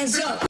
hands up.